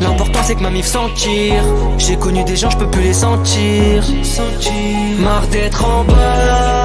L'important c'est que ma mif s'en tire. J'ai connu des gens, je peux plus les sentir. Marre d'être en bas,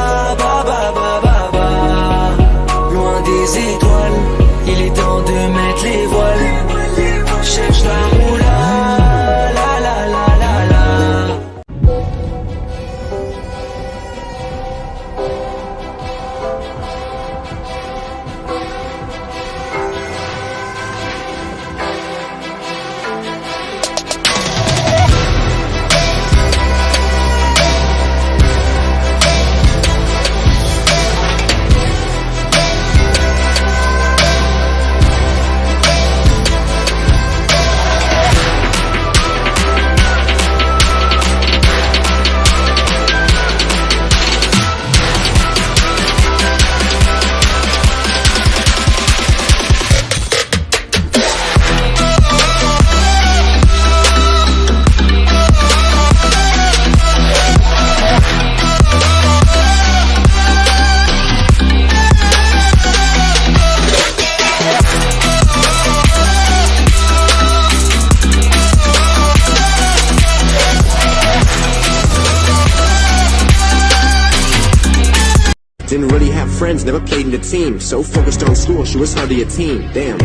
Didn't really have friends, never played in the team. So focused on school, she was hardly a teen. Damn.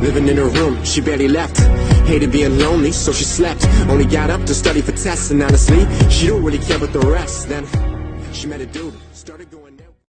Living in her room, she barely left. Hated being lonely, so she slept. Only got up to study for tests, and honestly, she don't really care about the rest. Then she met a dude, started going.